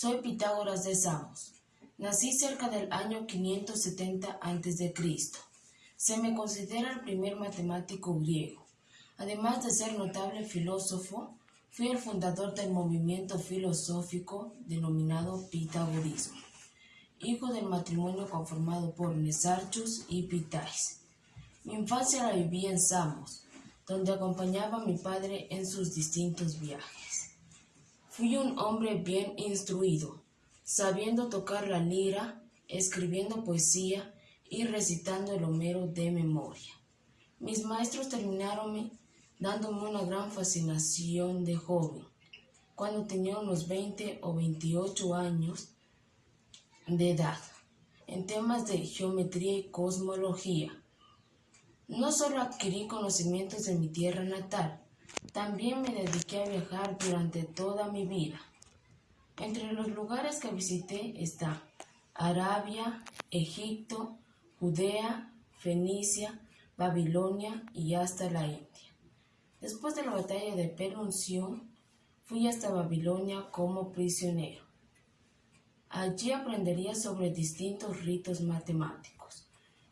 Soy Pitágoras de Samos. Nací cerca del año 570 a.C. Se me considera el primer matemático griego. Además de ser notable filósofo, fui el fundador del movimiento filosófico denominado Pitagorismo, hijo del matrimonio conformado por Nesarchus y Pitais. Mi infancia la viví en Samos, donde acompañaba a mi padre en sus distintos viajes. Fui un hombre bien instruido, sabiendo tocar la lira, escribiendo poesía y recitando el Homero de memoria. Mis maestros terminaron dándome una gran fascinación de joven. Cuando tenía unos 20 o 28 años de edad, en temas de geometría y cosmología. No solo adquirí conocimientos de mi tierra natal, también me dediqué a viajar durante toda mi vida. Entre los lugares que visité está Arabia, Egipto, Judea, Fenicia, Babilonia y hasta la India. Después de la batalla de Perunción, fui hasta Babilonia como prisionero. Allí aprendería sobre distintos ritos matemáticos.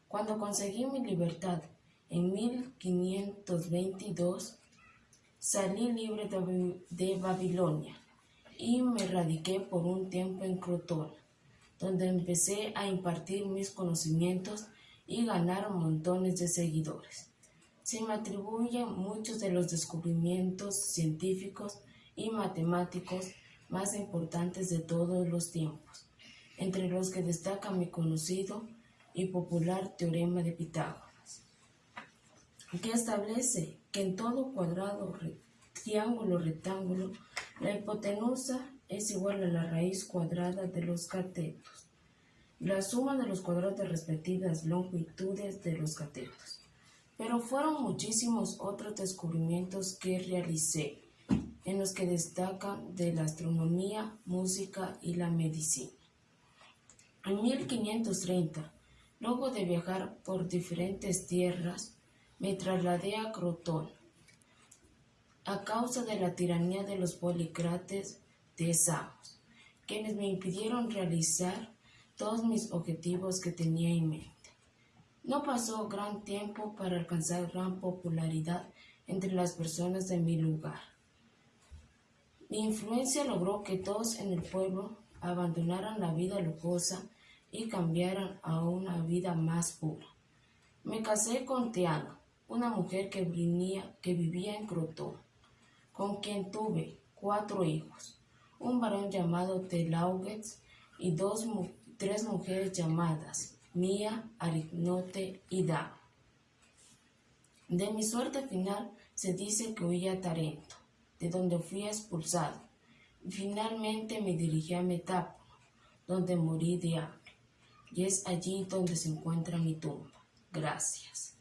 Cuando conseguí mi libertad en 1522, Salí libre de Babilonia y me radiqué por un tiempo en Crotona, donde empecé a impartir mis conocimientos y ganar montones de seguidores. Se me atribuyen muchos de los descubrimientos científicos y matemáticos más importantes de todos los tiempos, entre los que destaca mi conocido y popular teorema de Pitágoras, que establece que en todo cuadrado, triángulo, rectángulo, la hipotenusa es igual a la raíz cuadrada de los catetos, la suma de los cuadrados de respectivas longitudes de los catetos. Pero fueron muchísimos otros descubrimientos que realicé, en los que destacan de la astronomía, música y la medicina. En 1530, luego de viajar por diferentes tierras, me trasladé a Crotón a causa de la tiranía de los policrates de Samos, quienes me impidieron realizar todos mis objetivos que tenía en mente. No pasó gran tiempo para alcanzar gran popularidad entre las personas de mi lugar. Mi influencia logró que todos en el pueblo abandonaran la vida lujosa y cambiaran a una vida más pura. Me casé con Teano, una mujer que, vivía en Crotón, con quien tuve cuatro hijos, un varón llamado Telaugues y dos, tres mujeres llamadas Mía, Arignote y Da. De mi suerte final se dice que huí a Tarento, de donde fui expulsado, finalmente me dirigí a Metapo, donde morí de hambre, y es allí donde se encuentra mi tumba. Gracias.